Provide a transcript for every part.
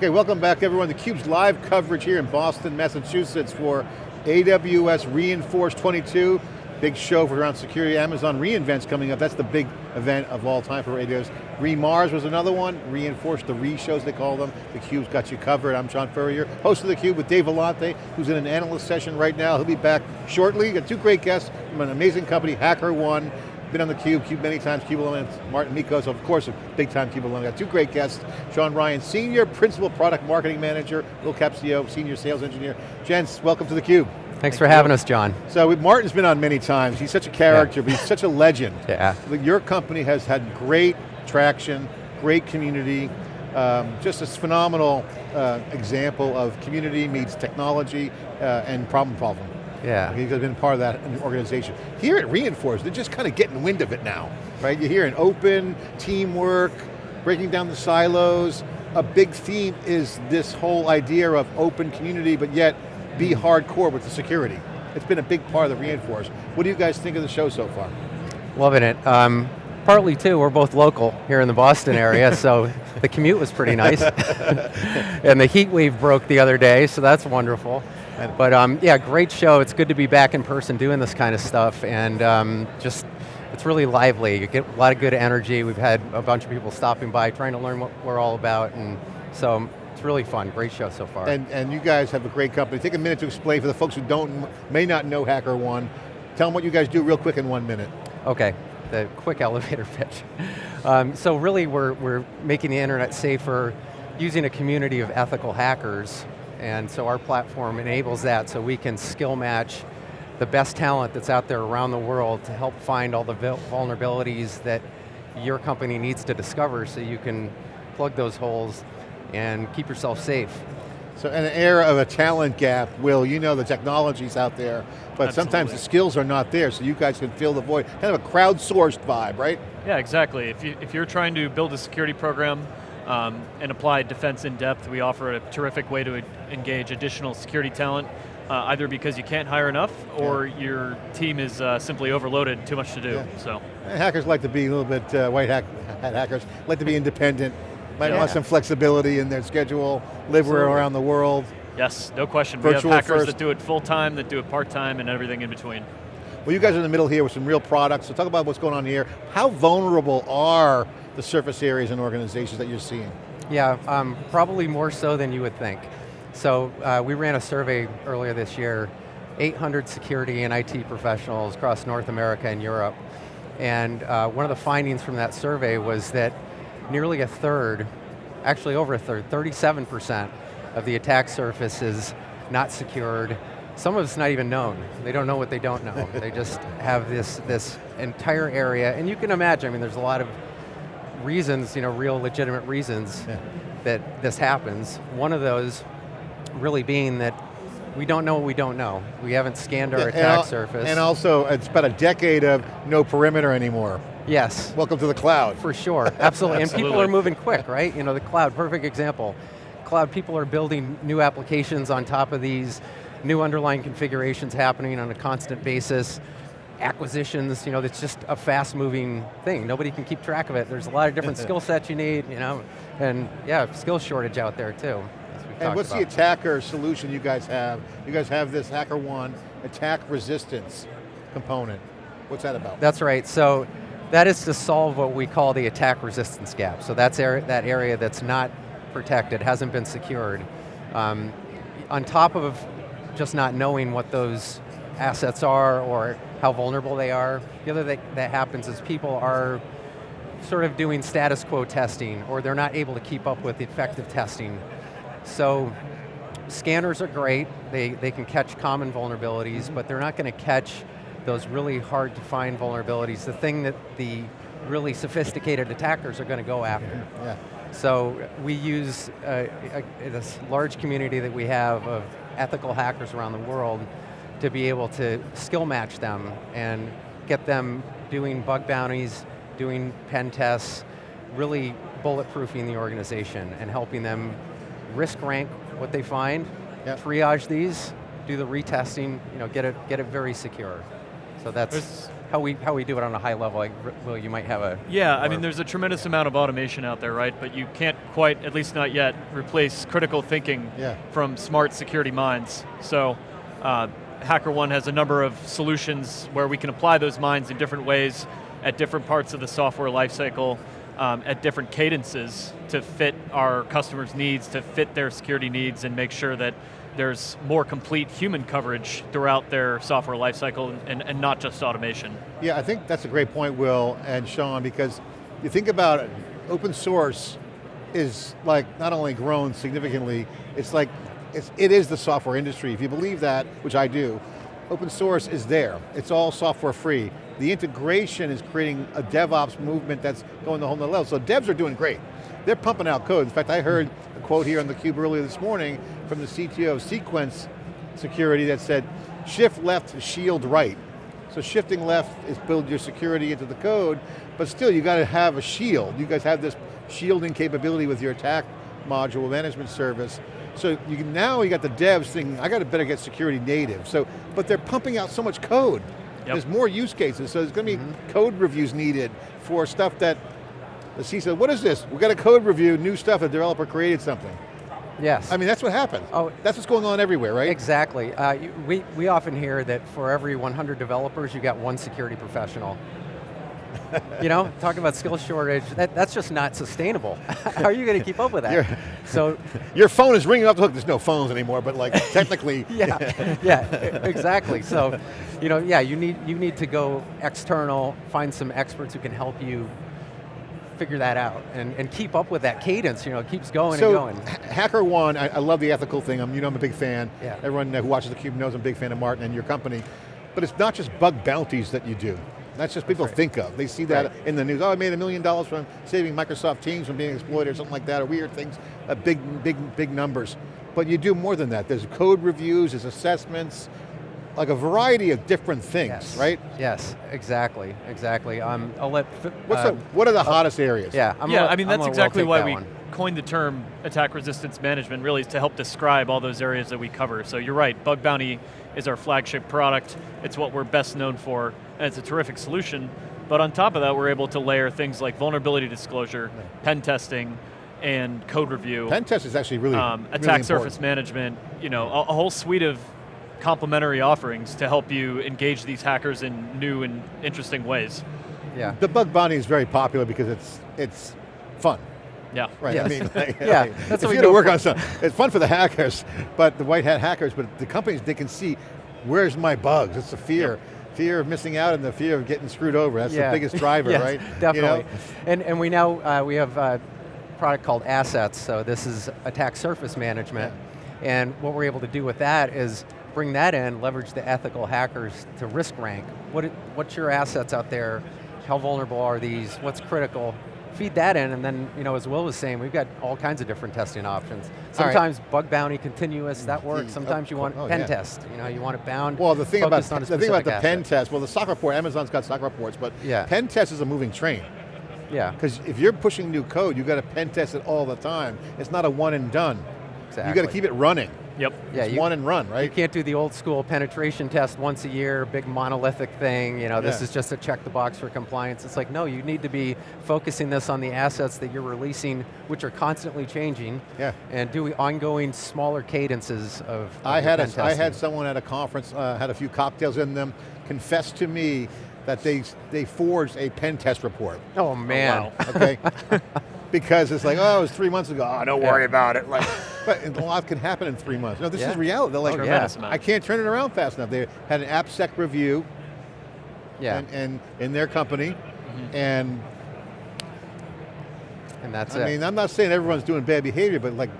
Okay, welcome back everyone to theCUBE's live coverage here in Boston, Massachusetts for AWS re:Inforce 22. Big show for around security. Amazon re:Invent's coming up. That's the big event of all time for AWS. re:MARS was another one. re:Inforce, the re-shows they call them. theCUBE's got you covered. I'm John Furrier, host of theCUBE with Dave Vellante, who's in an analyst session right now. He'll be back shortly. Got two great guests from an amazing company, HackerOne, been on the Cube, Cube many times, Cube Elements, Mårten Mickos, of course, a big time Cube alum. Got two great guests, Sean Ryan, Senior Principal Product Marketing Manager, Will Kapcio, Senior Sales Engineer. Gents, welcome to the Cube. Thanks Thank for you. having us, John. So Mårten's been on many times. He's such a character, yeah. but he's such a legend. Yeah. Your company has had great traction, great community, um, just a phenomenal uh, example of community meets technology uh, and problem solving. Yeah. He's been part of that organization. Here at re:Inforce, they're just kind of getting wind of it now, right? You're hearing open, teamwork, breaking down the silos. A big theme is this whole idea of open community, but yet be hardcore with the security. It's been a big part of the re:Inforce. What do you guys think of the show so far? Loving it. Um, partly too, we're both local here in the Boston area, so the commute was pretty nice. and the heat wave broke the other day, so that's wonderful. But um, yeah, great show. It's good to be back in person doing this kind of stuff and um, just, it's really lively. You get a lot of good energy. We've had a bunch of people stopping by trying to learn what we're all about and so it's really fun, great show so far. And, and you guys have a great company. Take a minute to explain for the folks who don't, may not know HackerOne. Tell them what you guys do real quick in one minute. Okay, the quick elevator pitch. Um, so really we're, we're making the internet safer using a community of ethical hackers and so our platform enables that so we can skill match the best talent that's out there around the world to help find all the vulnerabilities that your company needs to discover so you can plug those holes and keep yourself safe. So in an era of a talent gap, Will, you know the technology's out there, but Absolutely. sometimes the skills are not there, so you guys can fill the void. Kind of a crowdsourced vibe, right? Yeah, exactly. If, you, if you're trying to build a security program um, and apply defense in depth. We offer a terrific way to engage additional security talent, uh, either because you can't hire enough or yeah. your team is uh, simply overloaded, too much to do, yeah. so. hackers like to be a little bit, uh, white hack, hat hackers, like to be independent, might yeah. want some flexibility in their schedule, live around the world. Yes, no question. Virtual we have hackers first. that do it full time, that do it part time, and everything in between. Well, you guys are in the middle here with some real products, so talk about what's going on here. How vulnerable are the surface areas and organizations that you're seeing? Yeah, um, probably more so than you would think. So uh, we ran a survey earlier this year, 800 security and IT professionals across North America and Europe. And uh, one of the findings from that survey was that nearly a third, actually over a third, 37% of the attack surface is not secured. Some of it's not even known. They don't know what they don't know. they just have this, this entire area, and you can imagine, I mean, there's a lot of reasons, you know, real legitimate reasons yeah. that this happens. One of those really being that we don't know what we don't know. We haven't scanned our yeah, attack and surface. And also, it's about a decade of no perimeter anymore. Yes. Welcome to the cloud. For sure, absolutely. absolutely. And people are moving quick, right? You know, the cloud, perfect example. Cloud, people are building new applications on top of these, new underlying configurations happening on a constant basis acquisitions, you know, it's just a fast moving thing. Nobody can keep track of it. There's a lot of different skill sets you need, you know, and yeah, skill shortage out there too. And what's about. the attacker solution you guys have? You guys have this HackerOne attack resistance component. What's that about? That's right, so that is to solve what we call the attack resistance gap. So that's er that area that's not protected, hasn't been secured. Um, on top of just not knowing what those assets are or how vulnerable they are. The other thing that happens is people are sort of doing status quo testing or they're not able to keep up with effective testing. So scanners are great, they, they can catch common vulnerabilities, but they're not going to catch those really hard to find vulnerabilities, the thing that the really sophisticated attackers are going to go after. Yeah. So we use uh, a, this large community that we have of ethical hackers around the world to be able to skill match them and get them doing bug bounties, doing pen tests, really bulletproofing the organization and helping them risk rank what they find, yep. triage these, do the retesting, you know, get it, get it very secure. So that's There's- how we how we do it on a high level. Like, Will, you might have a Yeah, I mean, there's a tremendous amount of automation out there, right? But you can't quite, at least not yet, replace critical thinking Yeah. from smart security minds. So, uh, HackerOne has a number of solutions where we can apply those minds in different ways at different parts of the software lifecycle, um, at different cadences to fit our customers' needs, to fit their security needs, and make sure that there's more complete human coverage throughout their software lifecycle and, and not just automation. Yeah, I think that's a great point, Will and Sean, because you think about it, open source is like not only grown significantly, it's like, it's, it is the software industry. If you believe that, which I do, open source is there. It's all software free. The integration is creating a DevOps movement that's going the whole nother level. So devs are doing great. They're pumping out code. In fact, I heard a quote here on the cube earlier this morning from the CTO of Cequence Security that said, shift left, shield right. So shifting left is build your security into the code, but still you got to have a shield. You guys have this shielding capability with your attack module management service. So you can, now you got the devs thinking, I got to better get security native. So, but they're pumping out so much code. Yep. There's more use cases, so there's going to be code reviews needed for stuff that the CISO, what is this? We got a code review, new stuff, a developer created something. yes. I mean, that's what happens. Oh. That's what's going on everywhere, right? Exactly. Uh, we, we often hear that for every 100 developers, you got one security professional. you know, talking about skill shortage, that, that's just not sustainable. How are you going to keep up with that? So, Your phone is ringing off the hook. There's no phones anymore, but like technically, yeah, yeah, exactly. So, you know, yeah, you need, you need to go external, find some experts who can help you figure that out and, and keep up with that cadence, you know, it keeps going so, and going. HackerOne, I, I love the ethical thing. I'm, you know, I'm a big fan. Yeah. Everyone who watches theCUBE knows I'm a big fan of Mårten and your company. But it's not just bug bounties that you do. That's just people right. think of. They see that Right. in the news. Oh, I made a million dollars from saving Microsoft Teams from being exploited or something like that, or weird things, uh, big, big, big numbers. But you do more than that. There's code reviews, there's assessments, like a variety of different things, Yes. right? Yes, exactly, exactly. Um, I'll let, F- What's uh, the, what are the hottest areas? yeah, I'm yeah, gonna- I mean that's exactly take why that we one. coined the term attack resistance management. Really, is to help describe all those areas that we cover. So you're right, Bug Bounty is our flagship product. It's what we're best known for, and it's a terrific solution. But on top of that, we're able to layer things like vulnerability disclosure, pen testing, and code review, Pen test is actually really, um, really attack important. surface management. You know, a, a whole suite of complementary offerings to help you engage these hackers in new and interesting ways. Yeah. The bug bounty is very popular because it's it's fun, Yeah. right? Yes. I mean, like, Yeah, like, that's if what we you to work for. on something, it's fun for the hackers, but the white hat hackers, but the companies they can see where's my bugs. It's the fear, fear of missing out and the fear of getting screwed over. That's Yeah. the biggest driver, Yes, right? Definitely. You know? And, and we now, uh, we have a product called Assets, so this is attack surface management. And what we're able to do with that is bring that in, leverage the ethical hackers to risk rank. What, what's your assets out there? How vulnerable are these? What's critical? Feed that in, and then, you know, as Will was saying, we've got all kinds of different testing options. All right. Sometimes bug bounty continuous, that works. Mm, Sometimes you oh, want oh, pen yeah. test. You know, you want it bound, Well, the thing about focused on a the thing about the pen test, well, the SOC report, Amazon's got SOC reports, but Yeah. pen test is a moving train. Yeah, Because if you're pushing new code, you got to pen test it all the time. It's not a one and done. Exactly. You got to keep it running. Yep. Yeah, it's you- one and run, right? You can't do the old school penetration test once a year, big monolithic thing, you know, this Yeah. is just a check the box for compliance. It's like, no, you need to be focusing this on the assets that you're releasing, which are constantly changing, Yeah. and doing ongoing smaller cadences of, of I had, a, pen I had someone at a conference, uh, had a few cocktails in them, confess to me that they, they forged a pen test report, Oh man. wow. okay? because it's like, oh, it was three months ago, oh, don't Yeah. worry about it. Like, but a lot can happen in three months. No, this Yeah. is reality. They're like, Oh, yeah. I can't turn it around fast enough. They had an AppSec review Yeah, and, and in their company, Mm-hmm. and and that's it. I it. mean, I'm not saying everyone's doing bad behavior, but like,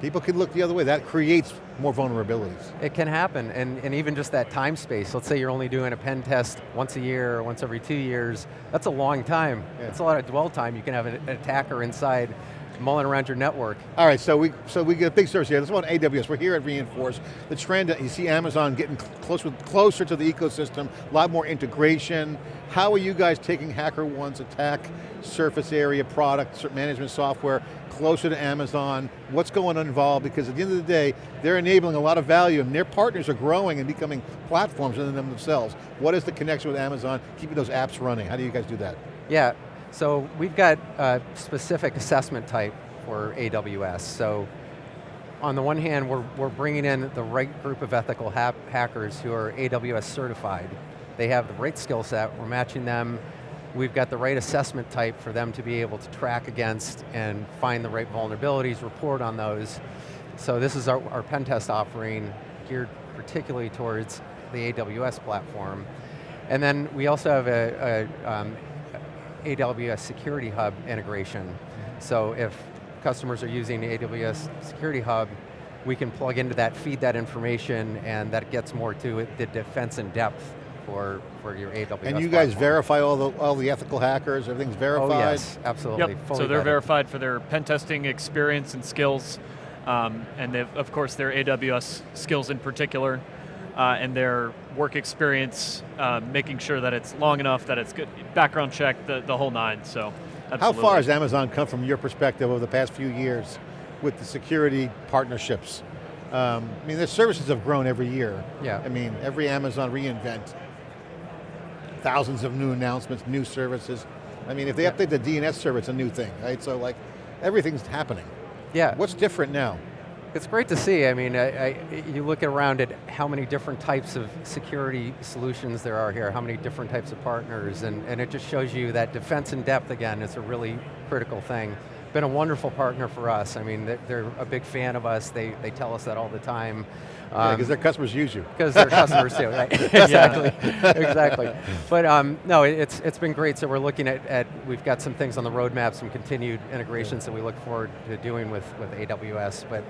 people can look the other way. That creates more vulnerabilities. It can happen, and, and even just that time space. Let's say you're only doing a pen test once a year or once every two years. That's a long time. Yeah. That's a lot of dwell time. You can have an, an attacker inside mulling around your network. All right, so we so we get a big service here. This is about AWS. We're here at re:Inforce. The trend, that you see Amazon getting closer, closer to the ecosystem, a lot more integration, How are you guys taking HackerOne's attack surface area product management software closer to Amazon? What's going on involved? Because at the end of the day, they're enabling a lot of value and their partners are growing and becoming platforms in them themselves. What is the connection with Amazon, keeping those apps running? How do you guys do that? Yeah, so we've got a specific assessment type for AWS. So on the one hand, we're, we're bringing in the right group of ethical ha hackers who are AWS certified. They have the right skill set, we're matching them. We've got the right assessment type for them to be able to track against and find the right vulnerabilities, report on those. So this is our, our pen test offering geared particularly towards the AWS platform. And then we also have a, a um, AWS Security Hub integration. So if customers are using the AWS Security Hub, we can plug into that, feed that information, and that gets more to the defense in depth for, for your AWS And you guys platform. verify all the, all the ethical hackers, everything's verified? Oh yes, absolutely. Yep, fully so they're vetted. verified for their pen testing experience and skills, um, and of course their AWS skills in particular, uh, and their work experience, uh, making sure that it's long enough, that it's good, background check, the, the whole nine, so How far has Amazon come from your perspective over the past few years with the security partnerships? Um, I mean, their services have grown every year. Yeah. I mean, every Amazon re:Invent, thousands of new announcements, new services. I mean, if they update the DNS server, it's a new thing, right? So like, everything's happening. Yeah, What's different now? It's great to see. I mean, I, I, you look around at how many different types of security solutions there are here, how many different types of partners, and, and it just shows you that defense in depth, again, is a really critical thing. Been a wonderful partner for us. I mean, they're- they're a big fan of us. They, they tell us that all the time. Um, Because their customers use you. because they're customers do, right? exactly, exactly. But um, no, it- it's it's been great. So we're looking at, at we've got some things on the roadmap, some continued integrations that we look forward to doing with with AWS. But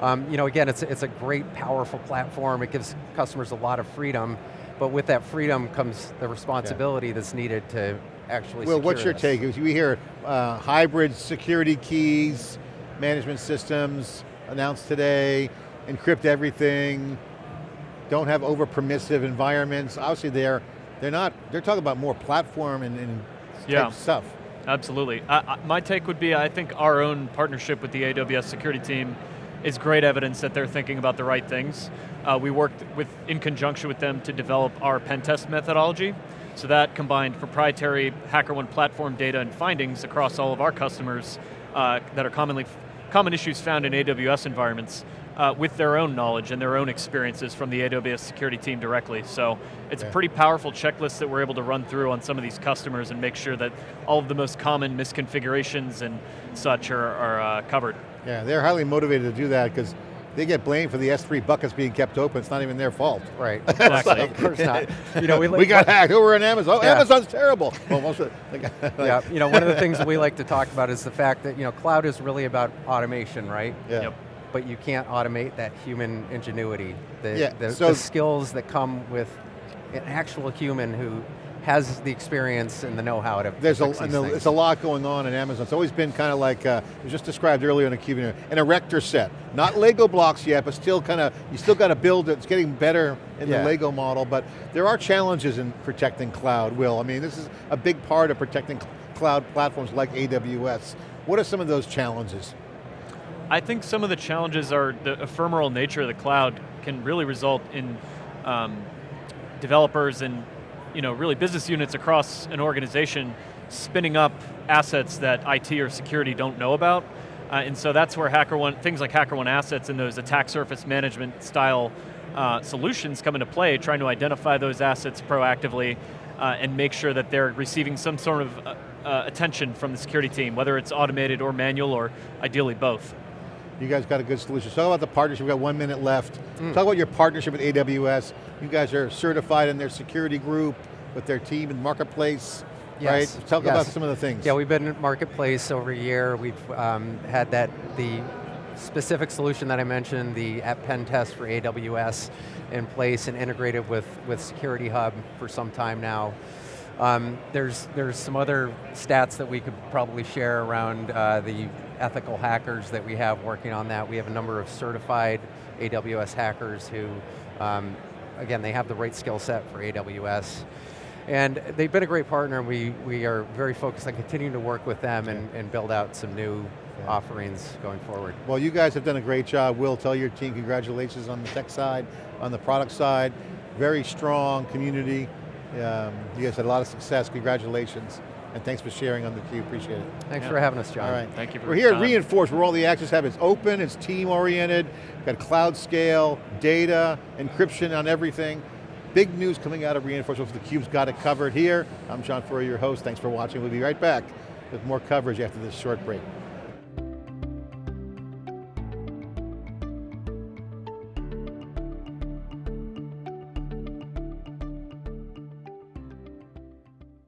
um, you know, again, it's it's a great, powerful platform. It gives customers a lot of freedom, but with that freedom comes the responsibility that's needed to actually. Well, what's your this. take? We hear uh, hybrid security keys, management systems announced today, encrypt everything, don't have over permissive environments. Obviously they're, they're not, they're talking about more platform and, and type Yeah. stuff. Absolutely. I, I, my take would be, I think our own partnership with the AWS security team is great evidence that they're thinking about the right things. Uh, we worked with, in conjunction with them to develop our pen test methodology. So that combined proprietary HackerOne platform data and findings across all of our customers uh, that are commonly, common issues found in AWS environments uh, with their own knowledge and their own experiences from the AWS security team directly. So it's Yeah. a pretty powerful checklist that we're able to run through on some of these customers and make sure that all of the most common misconfigurations and such are, are uh, covered. Yeah, they're highly motivated to do that because they get blamed for the S3 buckets being kept open. It's not even their fault. Right. Exactly. of course not. You know, we, We got hacked over on Amazon. Oh, Yeah. Amazon's terrible. Well, most of like- yeah, you know, one of the things we like to talk about is the fact that you know, cloud is really about automation, right? yeah. Yep. but you can't automate that human ingenuity. The, Yeah, the, so- the skills that come with an actual human who has the experience and the know-how to There's a, fix and these a- things. it's a lot going on in Amazon. It's always been kind of like, uh, it was just described earlier in a cube, an erector set. Not Lego blocks yet, but still kind of, you still got to build it. It's getting better in Yeah. the Lego model, but there are challenges in protecting cloud, Will. I mean, this is a big part of protecting cloud platforms like AWS. What are some of those challenges? I think some of the challenges are the ephemeral nature of the cloud can really result in um, developers and you know, really business units across an organization spinning up assets that IT or security don't know about. Uh, and so that's where HackerOne, things like HackerOne assets and those attack surface management style uh, solutions come into play, trying to identify those assets proactively uh, and make sure that they're receiving some sort of uh, uh, attention from the security team, whether it's automated or manual or ideally both. You guys got a good solution. Talk about the partnership, we've got one minute left. Mm. Talk about your partnership with AWS. You guys are certified in their security group with their team in Marketplace, Yes, right? Talk yes. about some of the things. Yeah, we've been in Marketplace over a year. We've um, had that, the specific solution that I mentioned, the app pen test for AWS in place and integrated with, with Security Hub for some time now. Um, there's, there's some other stats that we could probably share around uh, the ethical hackers that we have working on that. We have a number of certified AWS hackers who, um, again, they have the right skill set for AWS. And they've been a great partner and we, we are very focused on continuing to work with them and, and build out some new Yeah. offerings going forward. Well, you guys have done a great job. Will, tell your team congratulations on the tech side, on the product side. Very strong community. Um, you guys had a lot of success, congratulations. And thanks for sharing on the theCUBE, appreciate it. Thanks Yeah. for having us, John. All right. Thank you for We're your here at. re:Inforce, where all the access have. It's open, it's team oriented, got cloud scale, data, encryption on everything. Big news coming out of re:Inforce, the theCUBE's got it covered here. I'm John Furrier, your host, thanks for watching. We'll be right back with more coverage after this short break.